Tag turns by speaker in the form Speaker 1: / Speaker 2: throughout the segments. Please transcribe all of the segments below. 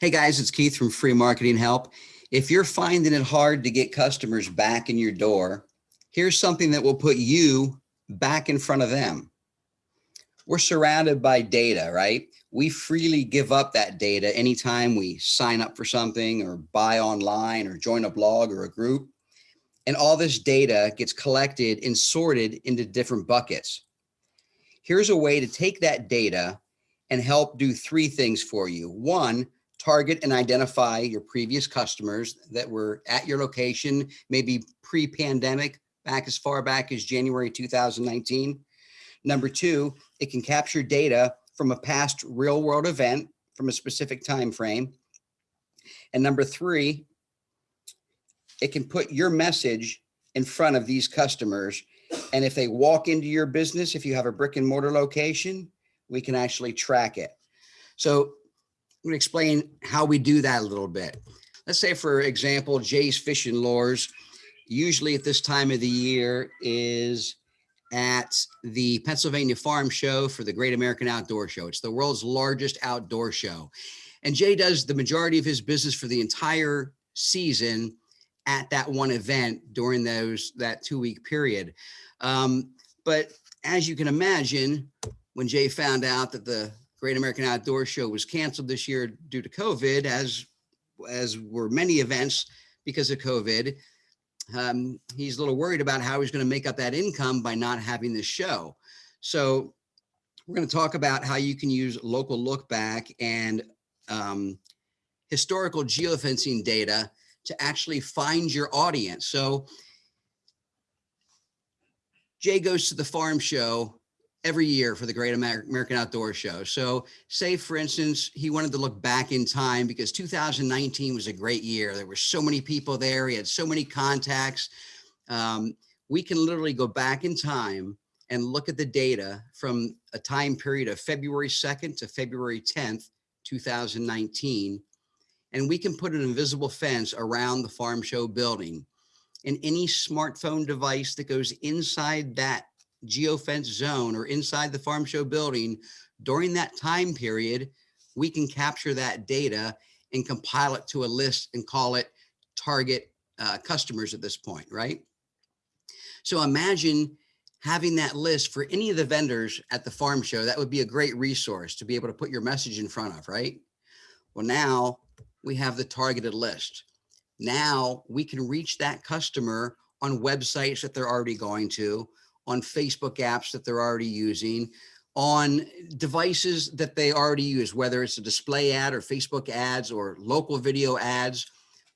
Speaker 1: Hey guys, it's Keith from Free Marketing Help. If you're finding it hard to get customers back in your door, here's something that will put you back in front of them. We're surrounded by data, right? We freely give up that data anytime we sign up for something or buy online or join a blog or a group. And all this data gets collected and sorted into different buckets. Here's a way to take that data and help do three things for you. One, target and identify your previous customers that were at your location, maybe pre-pandemic, back as far back as January 2019. Number two, it can capture data from a past real world event from a specific time frame. And number three, it can put your message in front of these customers. And if they walk into your business, if you have a brick and mortar location, we can actually track it. So I'm to explain how we do that a little bit. Let's say, for example, Jay's Fish and Lures, usually at this time of the year is at the Pennsylvania Farm Show for the Great American Outdoor Show. It's the world's largest outdoor show. And Jay does the majority of his business for the entire season at that one event during those that two week period. Um, but as you can imagine, when Jay found out that the Great American Outdoor Show was canceled this year due to COVID, as as were many events because of COVID. Um, he's a little worried about how he's going to make up that income by not having this show. So we're going to talk about how you can use local look back and um, historical geofencing data to actually find your audience. So Jay goes to the farm show every year for the Great American Outdoor Show. So say, for instance, he wanted to look back in time because 2019 was a great year. There were so many people there. He had so many contacts. Um, we can literally go back in time and look at the data from a time period of February 2nd to February 10th, 2019. And we can put an invisible fence around the farm show building. And any smartphone device that goes inside that geofence zone or inside the farm show building during that time period, we can capture that data and compile it to a list and call it target uh, customers at this point, right? So imagine having that list for any of the vendors at the farm show. That would be a great resource to be able to put your message in front of, right? Well, now we have the targeted list. Now we can reach that customer on websites that they're already going to, on Facebook apps that they're already using, on devices that they already use, whether it's a display ad or Facebook ads or local video ads.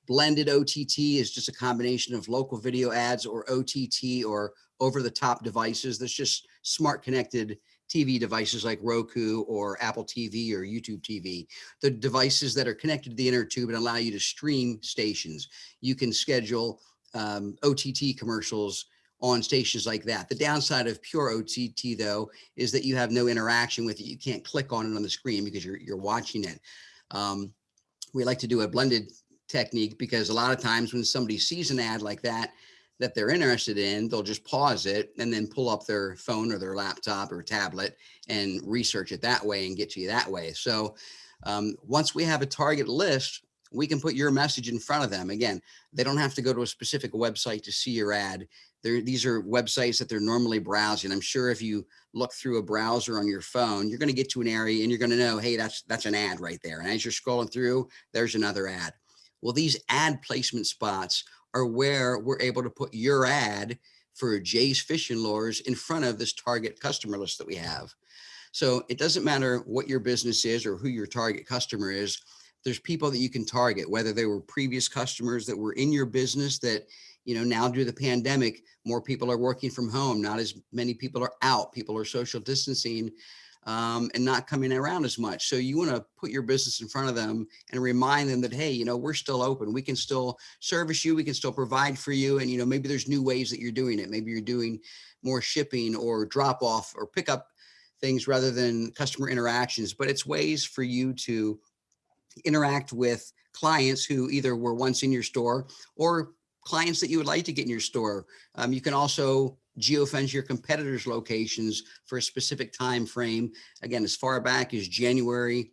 Speaker 1: Blended OTT is just a combination of local video ads or OTT or over the top devices. That's just smart connected TV devices like Roku or Apple TV or YouTube TV, the devices that are connected to the inner tube and allow you to stream stations. You can schedule um, OTT commercials on stations like that. The downside of pure OTT though, is that you have no interaction with it. You can't click on it on the screen because you're, you're watching it. Um, we like to do a blended technique because a lot of times when somebody sees an ad like that, that they're interested in, they'll just pause it and then pull up their phone or their laptop or tablet and research it that way and get to you that way. So um, once we have a target list, we can put your message in front of them. Again, they don't have to go to a specific website to see your ad. They're, these are websites that they're normally browsing. I'm sure if you look through a browser on your phone, you're going to get to an area and you're going to know, hey, that's that's an ad right there. And as you're scrolling through, there's another ad. Well, these ad placement spots are where we're able to put your ad for Jay's Fishing Lures in front of this target customer list that we have. So it doesn't matter what your business is or who your target customer is there's people that you can target, whether they were previous customers that were in your business that, you know, now due to the pandemic, more people are working from home. Not as many people are out. People are social distancing um, and not coming around as much. So you want to put your business in front of them and remind them that, hey, you know, we're still open. We can still service you. We can still provide for you. And, you know, maybe there's new ways that you're doing it. Maybe you're doing more shipping or drop off or pick up things rather than customer interactions, but it's ways for you to interact with clients who either were once in your store or clients that you would like to get in your store. Um, you can also geofence your competitors' locations for a specific time frame. Again, as far back as January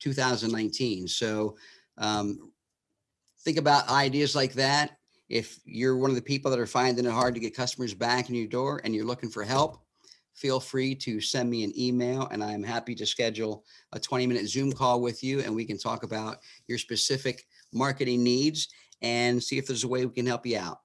Speaker 1: 2019. So um, think about ideas like that. If you're one of the people that are finding it hard to get customers back in your door and you're looking for help, feel free to send me an email and I'm happy to schedule a 20 minute Zoom call with you and we can talk about your specific marketing needs and see if there's a way we can help you out.